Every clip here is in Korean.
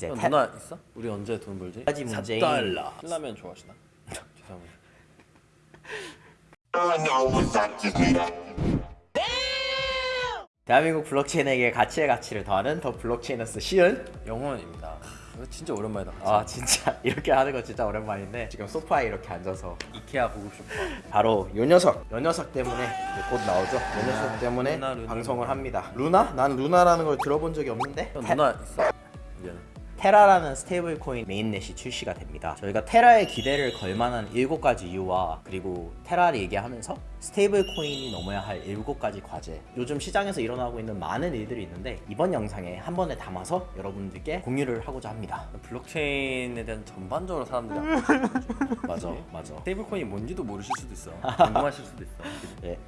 이제 형, 테- 누나 있어? 우리 언제 돈 벌지? 가지 문제인- 4달러 신라면 좋아하시나? 죄송합니다. 대한민국 블록체인에게 가치의 가치를 더하는 더 블록체인어스 시은 영원입니다 진짜 오랜만이다 아 진짜 이렇게 하는 거 진짜 오랜만인데 지금 소파에 이렇게 앉아서 이케아 보고 싶어 바로 요 녀석 요 녀석 때문에 곧 나오죠 요 녀석 때문에 루나, 루나, 방송을 루나. 합니다 루나? 난 루나라는 걸 들어본 적이 없는데 누나 있어? 미안해 테라라는 stable coin mainnet이 출시가 됩니다. 저희가 테라의 기대를 걸 만한 7가지 이유와 그리고 테라를 얘기하면서 stable coin이 넘어야 할 7가지 과제 요즘 시장에서 일어나고 있는 많은 일들이 있는데 이번 영상에 한 번에 담아서 여러분들께 공유를 하고자 합니다. 블록체인에 대한 전반적으로 사람들이 안 맞아 맞아 stable coin이 뭔지도 모르실 수도 있어 궁금하실 수도 있어 예.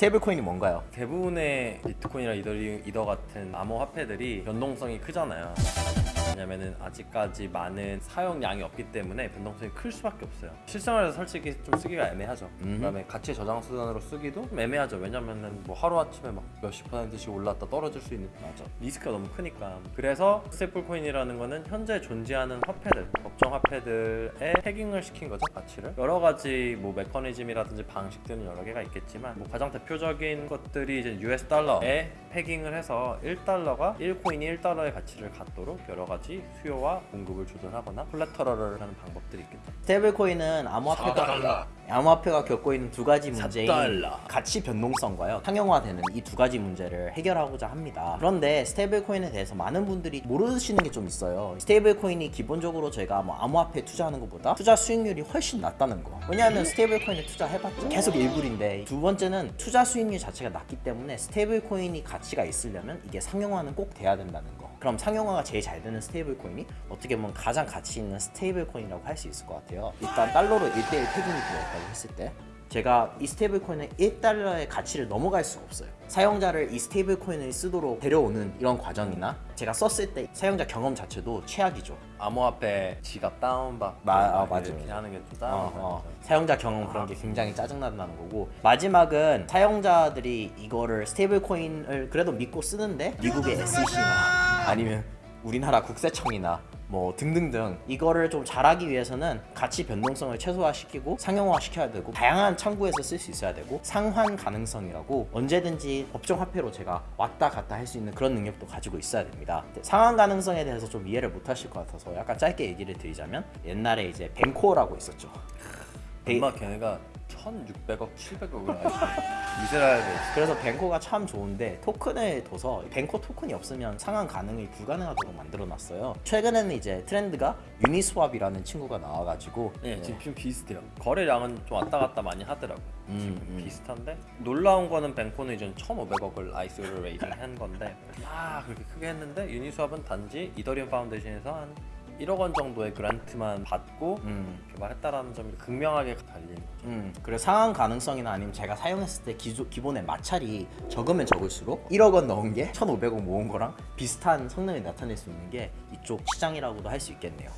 stable coin이 뭔가요? 대부분의 비트코인이나 이더리움, 이더 같은 암호 화폐들이 변동성이 크잖아요. 왜냐면은 아직까지 많은 사용량이 없기 때문에 변동성이 클 수밖에 없어요. 실생활에서 솔직히 좀 쓰기가 애매하죠. 음. 그다음에 가치 저장 수단으로 쓰기도 좀 애매하죠. 왜냐면은 뭐 하루 아침에 막 몇십 퍼센트씩 올랐다 떨어질 수 있는 맞아. 리스크가 너무 크니까. 그래서 stable coin이라는 거는 현재 존재하는 화폐들, 법정 화폐들에 pegging을 시킨 거죠, 가치를. 여러 가지 뭐 메커니즘이라든지 방식들은 여러 개가 있겠지만 뭐 가장 대표적인 것들이 이제 US 달러에 pegging을 해서 1달러가 1코인이 1달러의 가치를 갖도록 여러 가지 수요와 공급을 조절하거나 collateral을 하는 방법들이 있겠죠. stable coin은 암호화폐가 암호화폐가 겪고 있는 두 가지 문제인 달러. 가치 변동성과요 상용화되는 이 두 가지 문제를 해결하고자 합니다. 그런데 stable coin에 대해서 많은 분들이 모르시는 게 좀 있어요. stable coin이 기본적으로 저희가 뭐 암호화폐 투자하는 것보다 투자 수익률이 훨씬 낮다는 거. 왜냐하면 stable coin에 투자해봤자 계속 일불인데 두 번째는 투자 수익률 자체가 낮기 때문에 stable coin이 가치가 있으려면 이게 상용화는 꼭 돼야 된다는 거. 그럼 상용화가 제일 잘 되는 stable coin이 어떻게 보면 가장 가치 있는 stable coin이라고 할 수 있을 것 같아요. 일단 달러로 1대1 pegging이 되었다고 했을 때 제가 이 stable coin의 1달러의 가치를 넘어갈 수가 없어요. 사용자를 이 stable coin을 쓰도록 데려오는 이런 과정이나 제가 썼을 때 사용자 경험 자체도 최악이죠. 암호화폐 지갑 다운받고 마- 아, 막 맞아요. 이렇게 하는 게 좀 어, 짜증나죠. 어. 사용자 경험 그런 게 굉장히 짜증난다는 거고 마지막은 사용자들이 이거를 stable coin을 그래도 믿고 쓰는데 미국의 SEC나 아니면 우리나라 국세청이나 뭐 등등등 이거를 좀 잘하기 위해서는 가치 변동성을 최소화시키고 상용화 시켜야 되고 다양한 창구에서 쓸 수 있어야 되고 상환 가능성이라고 언제든지 법정 화폐로 제가 왔다 갔다 할 수 있는 그런 능력도 가지고 있어야 됩니다. 상환 가능성에 대해서 좀 이해를 못 하실 것 같아서 약간 짧게 얘기를 드리자면 옛날에 이제 Bancor라고 있었죠. 얼마 걔네가 1,600억, 700억을 알고 이스라엘에 그래서 Bancor가 참 좋은데 토큰을 둬서 Bancor 토큰이 없으면 상환 가능이 불가능하도록 만들어놨어요. 최근에는 이제 트렌드가 Uniswap이라는 친구가 나와가지고 네, 지금 좀 비슷해요. 거래량은 좀 왔다 갔다 많이 하더라고. 음, 지금 음. 비슷한데 놀라운 거는 Bancor는 이제 1,500억을 ICO를 raising 한 건데 아 그렇게 크게 했는데 Uniswap은 단지 Ethereum Foundation에서 한 1억 원 정도의 grant만 받고 음, 개발했다라는 점이 극명하게 거죠. 음, 그래서 상환 가능성이나 아니면 제가 사용했을 때 기조, 기본의 마찰이 적으면 적을수록 1억 원 넣은 게 1,500억 모은 거랑 비슷한 성능을 나타낼 수 있는 게 이쪽 시장이라고도 할 수 있겠네요.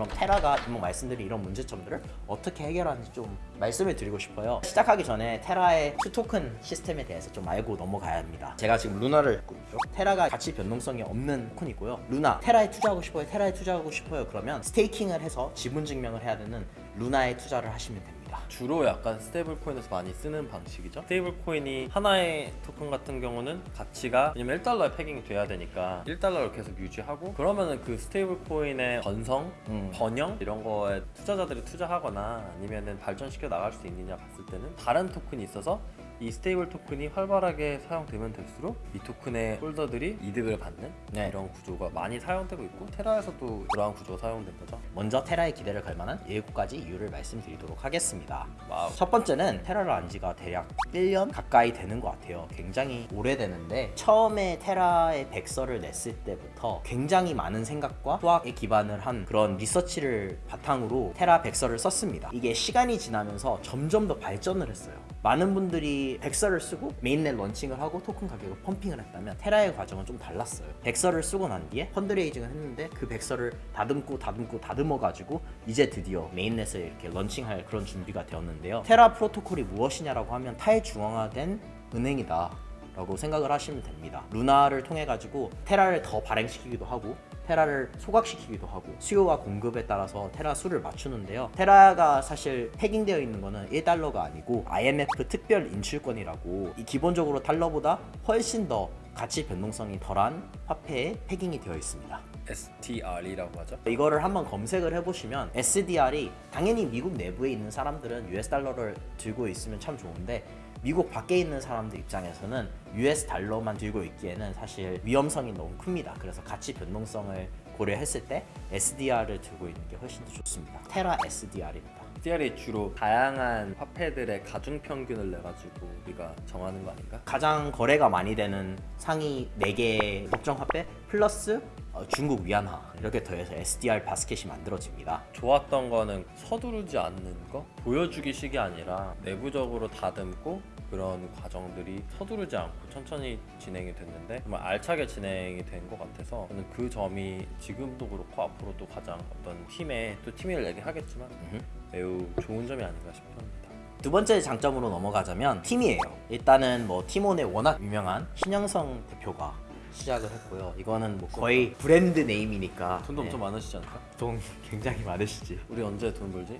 그럼 테라가 이미 말씀드린 이런 문제점들을 어떻게 해결하는지 좀 말씀을 드리고 싶어요. 시작하기 전에 테라의 two 토큰 시스템에 대해서 좀 알고 넘어가야 합니다. 제가 지금 루나를 갖고 있죠. 테라가 가치 변동성이 없는 coin이고요. 루나 테라에 투자하고 싶어요. 테라에 투자하고 싶어요. 그러면 staking을 해서 지분 증명을 해야 되는 루나에 투자를 하시면 됩니다. 주로 약간 stable coin에서 많이 쓰는 방식이죠. stable coin이 하나의 토큰 같은 경우는 가치가 왜냐면 1달러에 pegging이 돼야 되니까 1달러를 계속 유지하고 그러면은 그 stable coin의 번성, 음. 번영 이런 거에 투자자들이 투자하거나 아니면은 발전시켜 나갈 수 있느냐 봤을 때는 다른 토큰이 있어서 이 stable 토큰이 활발하게 사용되면 될수록 이 토큰의 holder들이 이득을 받는 네. 이런 구조가 많이 사용되고 있고 테라에서도 그러한 구조가 사용된 거죠. 먼저 테라의 기대를 걸 만한 7가지 이유를 말씀드리도록 하겠습니다. wow. 첫 번째는 테라를 안 지가 대략 1년 가까이 되는 것 같아요. 굉장히 오래되는데 처음에 테라의 백서를 냈을 때부터 굉장히 많은 생각과 수학에 기반을 한 그런 리서치를 바탕으로 테라 백서를 썼습니다. 이게 시간이 지나면서 점점 더 발전을 했어요. 많은 분들이 백서를 쓰고 mainnet launching을 하고 토큰 가격을 pumping을 했다면 테라의 과정은 좀 달랐어요. 백서를 쓰고 난 뒤에 fundraising을 했는데 그 백서를 다듬고 다듬고 다듬어 가지고 이제 드디어 메인넷을 이렇게 런칭할 그런 준비가 시작되었는데요. 테라 프로토콜이 무엇이냐라고 하면 탈중앙화된 은행이다. 라고 생각을 하시면 됩니다. 루나를 통해 가지고 테라를 더 발행시키기도 하고 테라를 소각시키기도 하고 수요와 공급에 따라서 테라 수를 맞추는데요. 테라가 사실 패깅되어 있는 거는 1달러가 아니고 IMF 특별 인출권이라고 이 기본적으로 달러보다 훨씬 더 가치 변동성이 덜한 화폐에 패깅이 되어 있습니다. STR이라고 하죠. 이거를 한번 검색을 해보시면 SDR이 당연히 미국 내부에 있는 사람들은 US 달러를 들고 있으면 참 좋은데 미국 밖에 있는 사람들 입장에서는 US 달러만 들고 있기에는 사실 위험성이 너무 큽니다. 그래서 가치 변동성을 고려했을 때 SDR을 들고 있는 게 훨씬 더 좋습니다. 테라 SDR입니다. STR이 주로 다양한 화폐들의 가중 평균을 내 가지고 우리가 정하는 거 아닌가? 가장 거래가 많이 되는 상위 4개의 법정 화폐 플러스 어, 중국 위안화 이렇게 더해서 SDR 바스켓이 만들어집니다. 좋았던 거는 서두르지 않는 거 보여주기식이 아니라 내부적으로 다듬고 그런 과정들이 서두르지 않고 천천히 진행이 됐는데 정말 알차게 진행이 된 것 같아서 저는 그 점이 지금 도 그렇고 앞으로도 가장 어떤 팀에 또 팀을 내게 하겠지만. 매우 좋은 점이 아닌가 싶습니다. 두 번째 장점으로 넘어가자면 팀이에요. 일단은 뭐 팀원의 워낙 유명한 신영성 대표가 시작을 했고요. 이거는 뭐 거의 brand name이니까 돈도 네. 엄청 많으시지 않을까? 돈 굉장히 많으시지. 우리 언제 돈 벌지?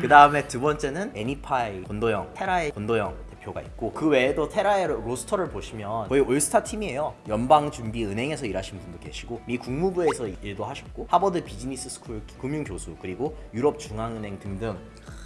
그 다음에 두 번째는 애니파이 권도형, 테라의 권도형 대표가 있고 그 외에도 테라의 roster를 보시면 거의 올스타 팀이에요. 연방준비은행에서 일하신 분도 계시고 미 국무부에서 일도 하셨고 하버드 비즈니스 스쿨 금융교수 그리고 유럽중앙은행 등등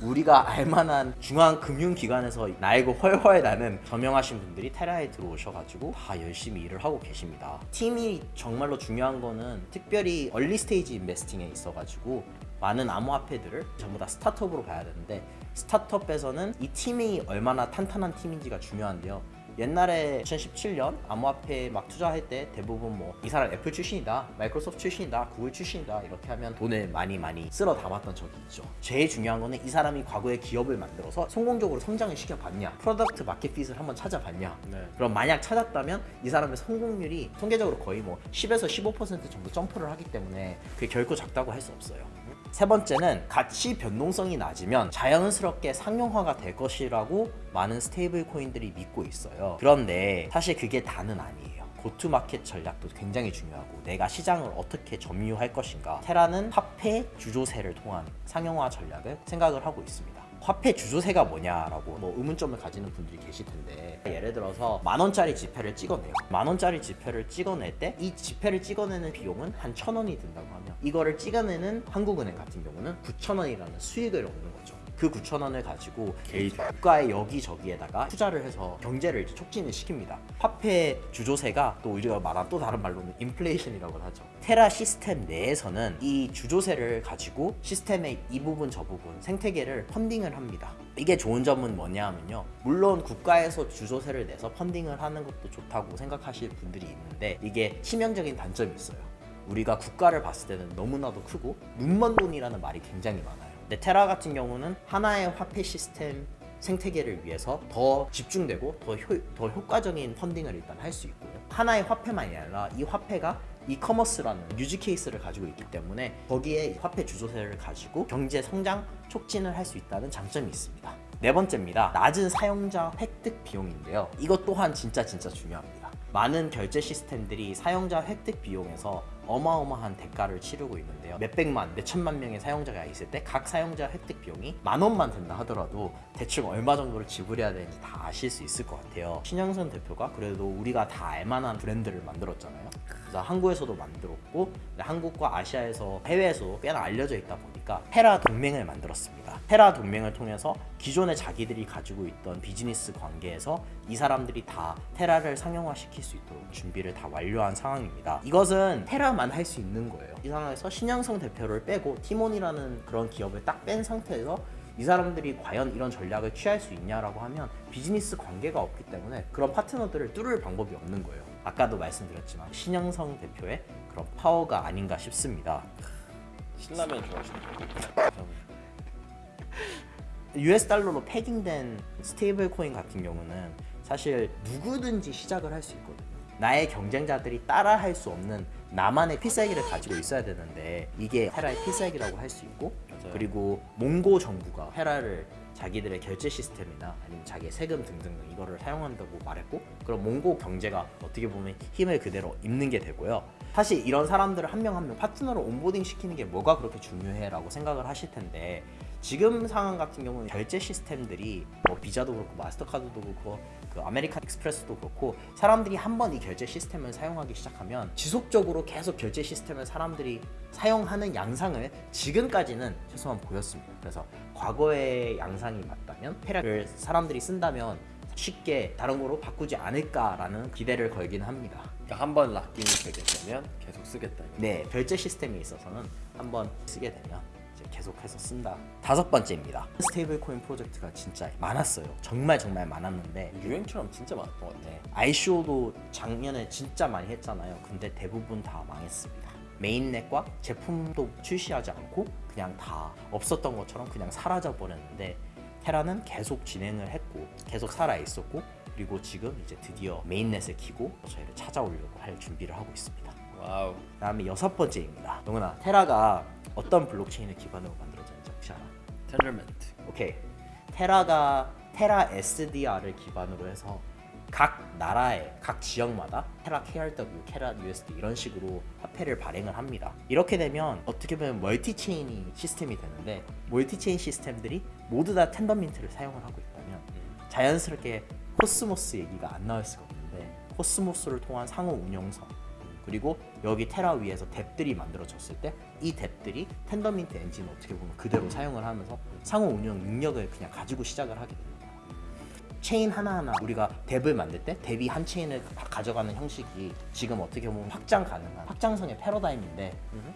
우리가 알만한 중앙금융기관에서 날고 훨훨 나는 저명하신 분들이 테라에 들어오셔가지고 다 열심히 일을 하고 계십니다. 팀이 정말로 중요한 거는 특별히 early stage investing에 있어가지고 많은 암호화폐들을 전부 다 스타트업으로 봐야 되는데 스타트업에서는 이 팀이 얼마나 탄탄한 팀인지가 중요한데요. 옛날에 2017년 암호화폐 막 투자할 때 대부분 뭐 이 사람 애플 출신이다, 마이크로소프트 출신이다, 구글 출신이다 이렇게 하면 돈을 많이 많이 쓸어 담았던 적이 있죠. 제일 중요한 거는 이 사람이 과거에 기업을 만들어서 성공적으로 성장을 시켜봤냐, product market fit을 한번 찾아봤냐. 네. 그럼 만약 찾았다면 이 사람의 성공률이 통계적으로 거의 뭐 10에서 15% 정도 점프를 하기 때문에 그게 결코 작다고 할 수 없어요. 세 번째는 가치 변동성이 낮으면 자연스럽게 상용화가 될 것이라고 많은 stable coin들이 믿고 있어요. 그런데 사실 그게 다는 아니에요. go-to-market 전략도 굉장히 중요하고 내가 시장을 어떻게 점유할 것인가 테라는 화폐 주조세를 통한 상용화 전략을 생각을 하고 있습니다. 화폐 주조세가 뭐냐라고 뭐 의문점을 가지는 분들이 계실 텐데 예를 들어서 만 원짜리 지폐를 찍어내요. 만 원짜리 지폐를 찍어낼 때 이 지폐를 찍어내는 비용은 한 천 원이 든다고 하면 이거를 찍어내는 한국은행 같은 경우는 9천 원이라는 수익을 얻는 거죠. 그 9천 원을 가지고 이 국가의 여기저기에다가 투자를 해서 경제를 이제 촉진을 시킵니다. 화폐 주조세가 또 우리가 말한 또 다른 말로는 인플레이션이라고 하죠. 테라 시스템 내에서는 이 주조세를 가지고 시스템의 이 부분 저 부분 생태계를 펀딩을 합니다. 이게 좋은 점은 뭐냐 하면요. 물론 국가에서 주조세를 내서 펀딩을 하는 것도 좋다고 생각하실 분들이 있는데 이게 치명적인 단점이 있어요. 우리가 국가를 봤을 때는 너무나도 크고 눈먼 돈이라는 말이 굉장히 많아요. 근데 테라 같은 경우는 하나의 화폐 시스템 생태계를 위해서 더 집중되고 더, 효, 더 효과적인 펀딩을 일단 할 수 있고요. 하나의 화폐만이 아니라 이 화폐가 이커머스라는 유지 케이스를 가지고 있기 때문에 거기에 화폐 주조세를 가지고 경제 성장 촉진을 할 수 있다는 장점이 있습니다. 네 번째입니다. 낮은 사용자 획득 비용인데요. 이것 또한 진짜 진짜 중요합니다. 많은 결제 시스템들이 사용자 획득 비용에서 어마어마한 대가를 치르고 있는데요. 몇백만, 몇천만 명의 사용자가 있을 때 각 사용자 획득 비용이 만 원만 된다 하더라도 대충 얼마 정도를 지불해야 되는지 다 아실 수 있을 것 같아요. 신영선 대표가 그래도 우리가 다 알만한 브랜드를 만들었잖아요. 그래서 한국에서도 만들었고 한국과 아시아에서 해외에서 꽤나 알려져 있다 보니까 테라 동맹을 만들었습니다. 테라 동맹을 통해서 기존에 자기들이 가지고 있던 비즈니스 관계에서 이 사람들이 다 테라를 상용화시킬 수 있도록 준비를 다 완료한 상황입니다. 이것은 테라만 할 수 있는 거예요. 이 상황에서 신영성 대표를 빼고 티몬이라는 그런 기업을 딱 뺀 상태에서 이 사람들이 과연 이런 전략을 취할 수 있냐라고 하면 비즈니스 관계가 없기 때문에 그런 파트너들을 뚫을 방법이 없는 거예요. 아까도 말씀드렸지만 신영성 대표의 그런 파워가 아닌가 싶습니다. 신라면 좋아하시는 거. US 달러로 pegging된 stable coin 같은 경우는 사실 누구든지 시작을 할 수 있거든요. 나의 경쟁자들이 따라할 수 없는 나만의 필살기를 가지고 있어야 되는데 이게 테라의 필살기라고 할 수 있고 그리고 몽고 정부가 테라를 자기들의 결제 시스템이나 아니면 자기의 세금 등등 이거를 사용한다고 말했고 그럼 몽고 경제가 어떻게 보면 힘을 그대로 입는 게 되고요. 사실 이런 사람들을 한 명 한 명 파트너로 onboarding 시키는 게 뭐가 그렇게 중요해 라고 생각을 하실 텐데 지금 상황 같은 경우는 결제 시스템들이 뭐 비자도 그렇고 마스터카드도 그렇고 그 아메리칸 익스프레스도 그렇고 사람들이 한 번 이 결제 시스템을 사용하기 시작하면 지속적으로 계속 결제 시스템을 사람들이 사용하는 양상을 지금까지는 최소한 보였습니다. 그래서 과거의 양상이 맞다면 테라를 사람들이 쓴다면 쉽게 다른 거로 바꾸지 않을까라는 기대를 걸긴 합니다. 그러니까 한번 lock-in이 되게 되면 계속 쓰겠다. 네, 결제 시스템에 있어서는 한번 쓰게 되면 계속해서 쓴다. 다섯 번째입니다. stable coin 프로젝트가 진짜 많았어요. 정말 정말 많았는데 유행처럼 진짜 많았던 것 같아. 아이쇼도 작년에 진짜 많이 했잖아요. 근데 대부분 다 망했습니다. mainnet과 제품도 출시하지 않고 그냥 다 없었던 것처럼 그냥 사라져 버렸는데 테라는 계속 진행을 했고 계속 살아 있었고 그리고 지금 이제 드디어 mainnet을 키고 저희를 찾아오려고 할 준비를 하고 있습니다. wow. 다음에 여섯 번째입니다. 영훈아, 테라가 어떤 블록체인을 기반으로 만들어졌는지 혹시 알아? 텐더민트. 오케이. 테라가 테라 SDR을 기반으로 해서 각 나라의 각 지역마다 테라 KRW, 테라 USD 이런 식으로 화폐를 발행을 합니다. 이렇게 되면 어떻게 보면 multi chain이 시스템이 되는데 multi chain 시스템들이 모두 다 텐더민트를 사용을 하고 있다면 자연스럽게 코스모스 얘기가 안 나올 수가 없는데 코스모스를 통한 상호 운영성 그리고 여기 테라 위에서 dApp들이 만들어졌을 때 이 dApp들이 텐더민트 엔진을 어떻게 보면 그대로 사용을 하면서 상호 운영 능력을 그냥 가지고 시작을 하게 됩니다. 체인 하나하나 우리가 dApp을 만들 때 dApp이 한 체인을 다 가져가는 형식이 지금 어떻게 보면 확장 가능한 확장성의 패러다임인데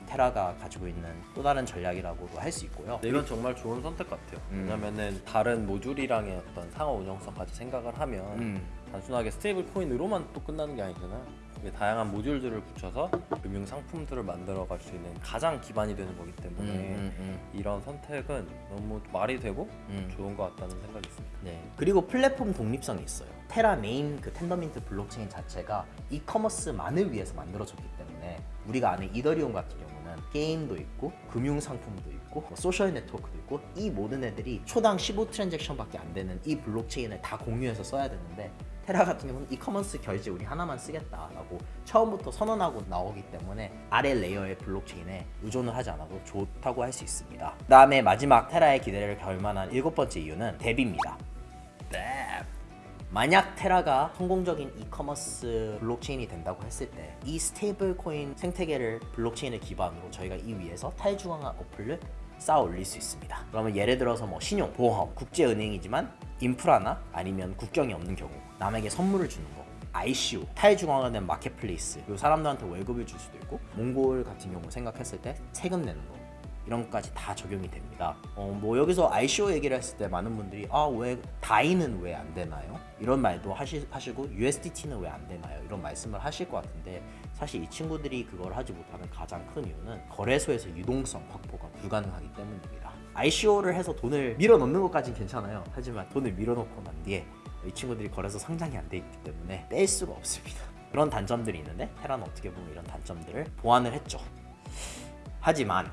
테라가 가지고 있는 또 다른 전략이라고도 할 수 있고요. 근데 이건 정말 좋은 선택 같아요. 음. 왜냐면은 다른 모듈이랑의 어떤 상호 운영성까지 생각을 하면 음. 단순하게 stable coin으로만 또 끝나는 게 아니잖아요. 다양한 모듈들을 붙여서 금융 상품들을 만들어 갈 수 있는 가장 기반이 되는 거기 때문에 음, 음, 이런 선택은 너무 말이 되고 음. 좋은 것 같다는 생각이 있습니다. 네. 그리고 플랫폼 독립성이 있어요. 테라 메인 그 텐더민트 블록체인 자체가 e-commerce만을 위해서 만들어졌기 때문에 우리가 아는 이더리움 같은 경우는 게임도 있고 금융 상품도 있고 뭐 social network도 있고 이 모든 애들이 초당 15 transaction밖에 안 되는 이 블록체인을 다 공유해서 써야 되는데 테라 같은 경우는 이커머스 결제 우리 하나만 쓰겠다라고 처음부터 선언하고 나오기 때문에 아래 layer의 블록체인에 의존을 하지 않아도 좋다고 할 수 있습니다. 그 다음에 마지막 테라의 기대를 걸 만한 일곱 번째 이유는. DApp. 만약 테라가 성공적인 이커머스 블록체인이 된다고 했을 때 이 stable coin 생태계를 블록체인을 기반으로 저희가 이 위에서 탈중앙화 어플을 쌓아 올릴 수 있습니다. 그러면 예를 들어서 뭐 신용, 보험, 국제은행이지만 인프라나 아니면 국경이 없는 경우 남에게 선물을 주는 거 ICO, 탈중앙화 된 마켓플레이스 그리고 사람들한테 월급을 줄 수도 있고 몽골 같은 경우 생각했을 때 세금 내는 거 이런 것까지 다 적용이 됩니다. 어, 뭐 여기서 ICO 얘기를 했을 때 많은 분들이 아 왜 다이는 왜 안 되나요? 이런 말도 하시, 하시고 USDT는 왜 안 되나요? 이런 말씀을 하실 것 같은데 사실 이 친구들이 그걸 하지 못하는 가장 큰 이유는 거래소에서 유동성 확보가 불가능하기 때문입니다. ICO를 해서 돈을 밀어 넣는 것까진 괜찮아요. 하지만 돈을 밀어 넣고 난 뒤에 이 친구들이 거래소 상장이 안 돼 있기 때문에 뺄 수가 없습니다. 그런 단점들이 있는데 테라는 어떻게 보면 이런 단점들을 보완을 했죠. 하지만